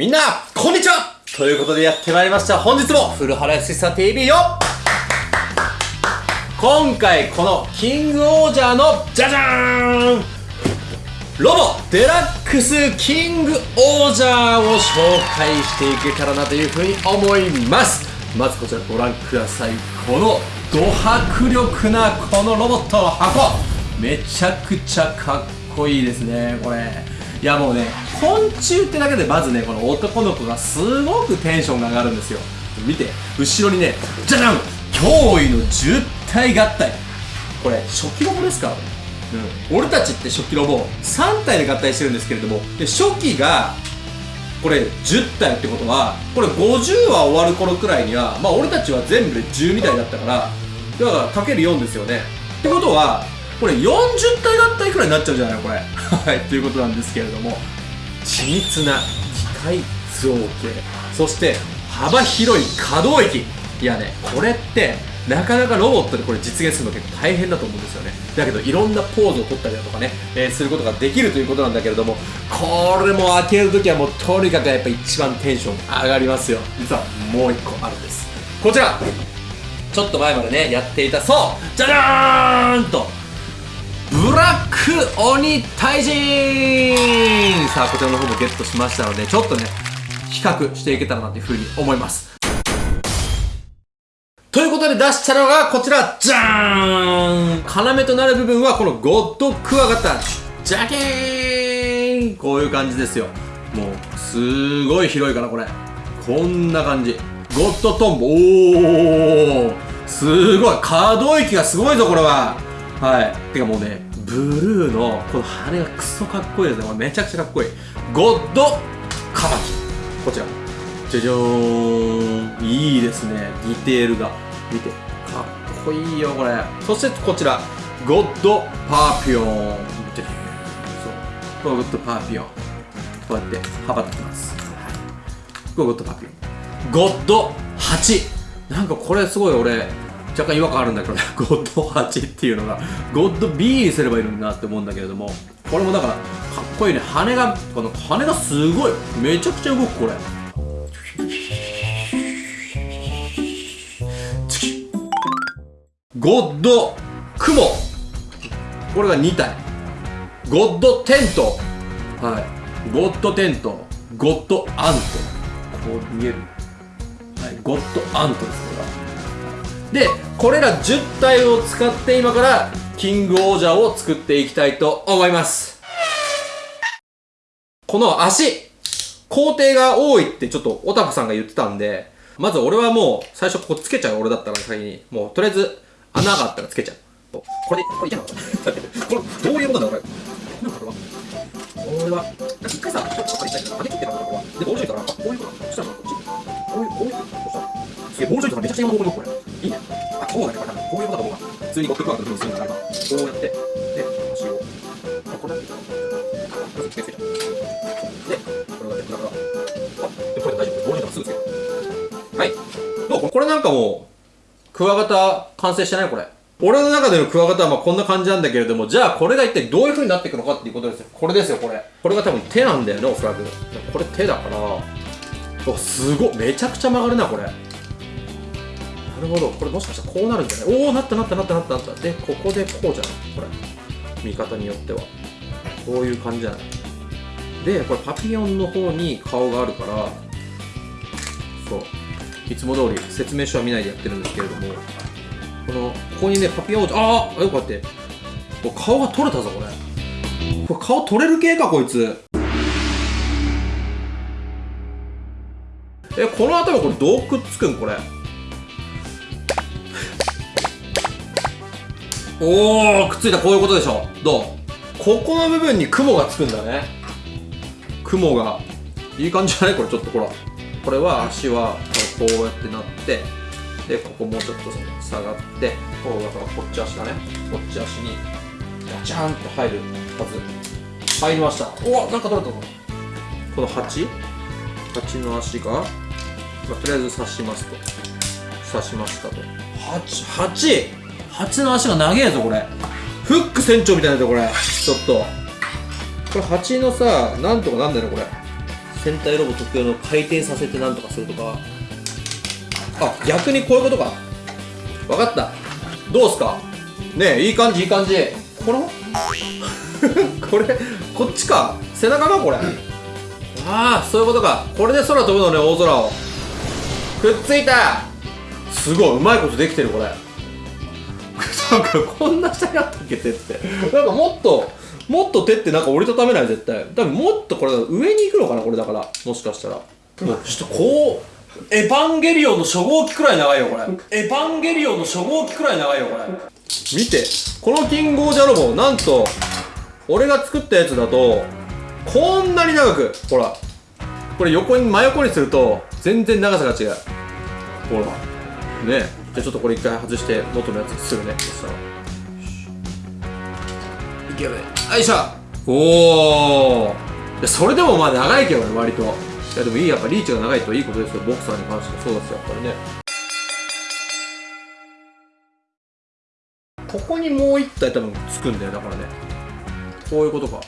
みんな、こんにちは。ということでやってまいりました。本日も、古原康久 TV よ。今回、このキングオージャーの、じゃじゃーんロボデラックスキングオージャーを紹介していけたらなというふうに思います。まずこちらご覧ください。このド迫力なこのロボットの箱。めちゃくちゃかっこいいですねこれ。いやもうね昆虫ってだけでまずねこの男の子がすごくテンションが上がるんですよ。見て後ろにねじゃじゃん驚異の10体合体。これ初期ロボですか？うん、俺たちって初期ロボ3体で合体してるんですけれどもで初期がこれ10体ってことはこれ50話終わる頃くらいにはまあ俺たちは全部で12体だったからだからかける4ですよね。ってことはこれ40体合体くらいになっちゃうじゃないのこれ。はいということなんですけれども。緻密な機械造形。そして幅広い可動域。いやねこれってなかなかロボットでこれ実現するの結構大変だと思うんですよね。だけどいろんなポーズを取ったりだとかね、えー、することができるということなんだけれどもこれも開けるときはもうとにかくやっぱ一番テンション上がりますよ。実はもう一個あるんです。こちら。ちょっと前までねやっていたそう。じゃじゃーんとブラック鬼退陣さあこちらの方もゲットしましたのでちょっとね比較していけたらなというふうに思います。ということで出したのがこちら、じゃーん！要となる部分はこのゴッドクワガタ。ジャケーンこうい。う感じですよ。もう、すごい。広い。からこれ。こんな感じ。ゴッドトンボ。おーすごい。可動域がすごい。ぞ、これは。はい。てかもうね、ブルーのこの羽がクソかっこいいですね。めちゃくちゃかっこいい。ゴッドカマキ。こちら。じゃじゃーん。いいですね。ディテールが。見て。かっこいいよこれ。そしてこちら。ゴッドパーピオン。見てそう。ゴッドパーピオン。こうやって羽ばってきます。ゴッドパーピオン。ゴッド8なんかこれすごい俺若干違和感あるんだけどね。ゴッド8っていうのがゴッド B にすればいいのになって思うんだけれどもこれもだからかっこいいね。羽がこの羽がすごい。めちゃくちゃ動くこれ。ゴッド雲。これが2体。ゴッドテント。はい。ゴッドテント。ゴッドアント。こう見える。はい。ゴッドアントですこれでこれら10体を使って今からキングオージャーを作っていきたいと思いますこの足工程が多いってちょっとオタフさんが言ってたんでまず俺はもう最初ここつけちゃう俺だったら先にもうとりあえず穴があったらつけちゃう。これで、これいけなかった。これ、どういうことなんだこれ。なんかこれは。俺は、一回さ、ちょっと借りたい。上げ切ってからこれは。で、ボールジョイから、こういうこと。そしたらこっち。こういう、こういうことしたら。すげえ、ボールジョイからめちゃくちゃ今の方向にこれ。普通にゴッドクワークのするんだから、こうやって、で、足を、あ、これだけ。まずつけちゃう。で、これがね、だから、あ、で、これ大丈夫。ボールジョイかすぐつける。はい。どうこれなんかもう、クワガタ完成してないこれ。俺の中でのクワガタはまあこんな感じなんだけれども、じゃあこれが一体どういう風になっていくのかっていうことですよ。これですよ、これ。これが多分手なんだよね、おそらく。これ手だから、おすごい。めちゃくちゃ曲がるな、これ。るほど。これもしかしたらこうなるんじゃない？おおなったなったなったなったなった。で、ここでこうじゃない？これ。見方によっては。こういう感じじゃない？で、これパピヨンの方に顔があるから、そう。いつも通り説明書は見ないでやってるんですけれどもこのここにねパピヨンああよかって顔が取れたぞこれこれ顔取れる系かこいつえこの頭これどうくっつくん？これおおくっついたこういうことでしょ。どう？ここの部分に雲がつくんだね。雲が。いい感じじゃない？これちょっとほら。これは足はこうやってなってでここもうちょっと下がってこうだからこっち足だね。こっち足にガチャンと入るはず。入りました。おなんか取れたぞ。この8 8の足が、まあ、とりあえず刺しますと。刺しましたと。8! 8! 8の足が長えぞこれ。フック船長みたいなやこれ。ちょっと。これ8のさなんとかなんだよこれ。戦隊ロボ特有の回転させてなんとかするとか。あ逆にこういうことか。分かった。どうすか？ねえいい感じいい感じ。これ これこっちか？背中かこれ？ああそういうことか。これで空飛ぶのね大空を。くっついた。すごいうまいことできてるこれ。なんかこんな下にあったっけ手って。なんかもっともっと手ってなんか折りたためない絶対。多分もっとこれ上に行くのかなこれだから。もしかしたら。もうちょっとこうエヴァンゲリオンの初号機くらい長いよこれ。エヴァンゲリオンの初号機くらい長いよこれ。見て。このキングオージャロボなんと俺が作ったやつだとこんなに長くほら。これ横に真横にすると全然長さが違う。ほら。ねじゃあちょっとこれ一回外して元のやつにするね。そしたらいけるねよいしょおおそれでもまあ長いけどね割と。いやでもいいやっぱリーチが長いといいことですよ。ボクサーに関してもそうですよやっぱりね。ここにもう一体多分つくんだよだからね。こういうことか。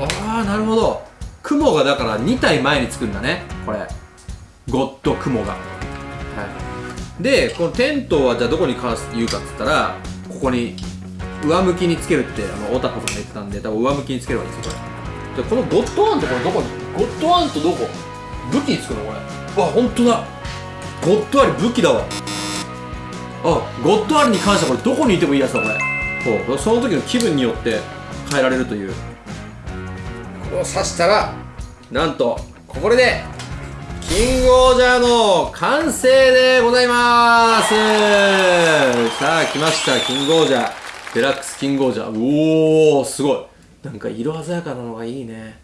ああなるほど。雲がだから2体前につくんだねこれ。ゴッド雲が。はいでこのテントはじゃあどこに関して言うかっつったらここに上向きにつけるってあのオタコさんが言ってたんで多分上向きにつければいいんですよこれ。でこのゴッドワンってこれどこ？にゴッドワンとどこ？武器につくのこれ。わ本当だ。ゴッドアリ武器だわ。あゴッドアリに関してはこれどこにいてもいいやつだこれ。そう。その時の気分によって変えられるという。これを刺したらなんとこれでキングオージャーの完成でございます。さあ来ました。キングオージャー。デラックスキングオージャー。おおすごい。なんか色鮮やかなのがいいね。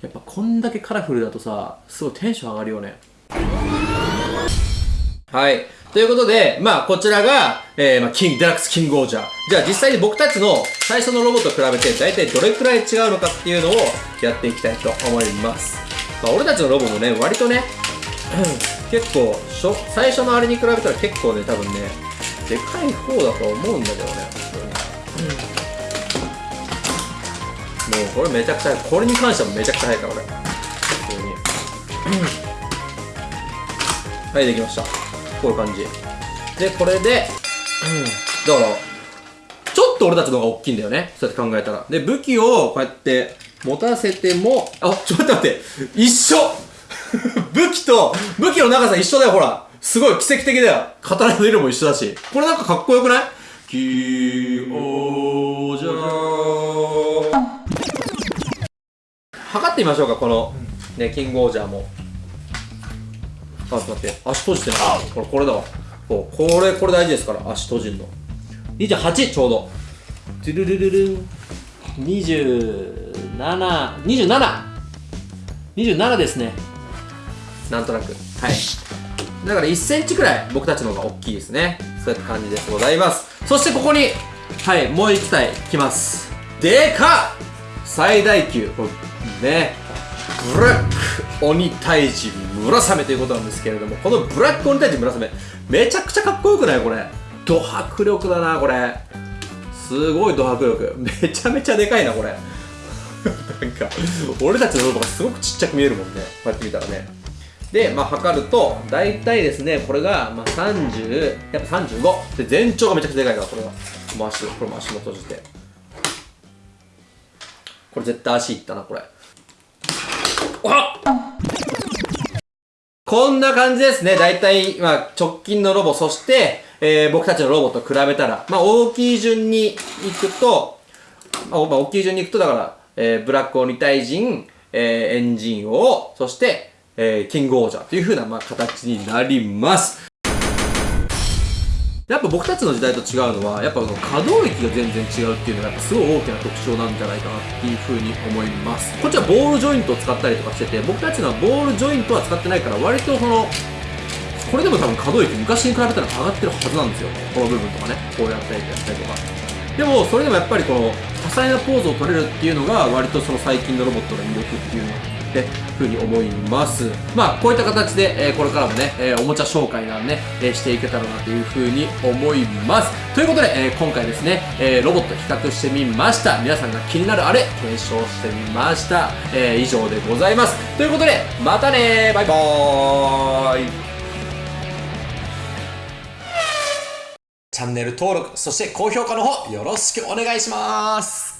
やっぱこんだけカラフルだとさすごいテンション上がるよね。はい。ということで、まあ、こちらが、えー、まあ、キング、デラックスキングオージャー。じゃあ、実際に僕たちの最初のロボと比べて、大体どれくらい違うのかっていうのをやっていきたいと思います。まあ、俺たちのロボもね、割とね、結構、最初のあれに比べたら結構ね、多分ね、でかい方だと思うんだけどね、もうこれめちゃくちゃ、これに関してはめちゃくちゃ速いから、俺。普通に。はい、できました。こういう感じ。で、これで、だから、ちょっと俺たちの方が大きいんだよね。そうやって考えたら。で、武器をこうやって持たせても、あ、ちょっと待って。一緒武器と、武器の長さ一緒だよ、ほら。すごい奇跡的だよ。刀の色も一緒だし。これなんかかっこよくない？キーオージャー。測ってみましょうか、この、ね、キングオージャーも。あ、ちょっと待って。足閉じてない。これ、これだわ。こうこれ、これ大事ですから、足閉じるの。28ちょうど。トゥルルルルン。27、27! 27ですね。なんとなく。はい。だから1センチくらい僕たちの方が大きいですね。そういった感じでございます。そしてここに、はい、もう1体来ます。でかっ最大級。ね。ブラック鬼退治村雨ということなんですけれども、このブラック鬼退治村雨、めちゃくちゃかっこよくないこれ？ド迫力だな、これ。すごいド迫力。めちゃめちゃでかいな、これ。なんか、俺たちのロボがすごくちっちゃく見えるもんね。こうやって見たらね。で、まあ、測ると、大体ですね、これが、まあ、30、やっぱ35。で、全長がめちゃくちゃでかいから、これは。もう足、これも足も閉じて。これ絶対足いったな、これ。あこんな感じですね。大体、まあ、直近のロボ、そして、えー、僕たちのロボと比べたら、まあ、大きい順に行くと、まあ、大きい順に行くと、だから、えー、ブラック鬼退人、えー、エンジン王、そして、えー、キングオージャーという風な、まあ、形になります。やっぱ僕たちの時代と違うのは、やっぱこの可動域が全然違うっていうのが、やっぱすごい大きな特徴なんじゃないかなっていう風に思います。こっちはボールジョイントを使ったりとかしてて、僕たちのはボールジョイントは使ってないから、割とその、これでも多分可動域昔に比べたら上がってるはずなんですよ。この部分とかね。こうやったりやったりとか。でも、それでもやっぱりこの、多彩なポーズを取れるっていうのが、割とその最近のロボットの魅力っていうのってふうに思います。まあこういった形で、えーこれからもね、えーおもちゃ紹介なんで、えーしていけたらなというふうに思います。ということで、えー今回ですね、えロボット比較してみました。皆さんが気になるあれ検証してみました、え以上でございます。ということでまたねバイバーイ。チャンネル登録そして高評価の方よろしくお願いします。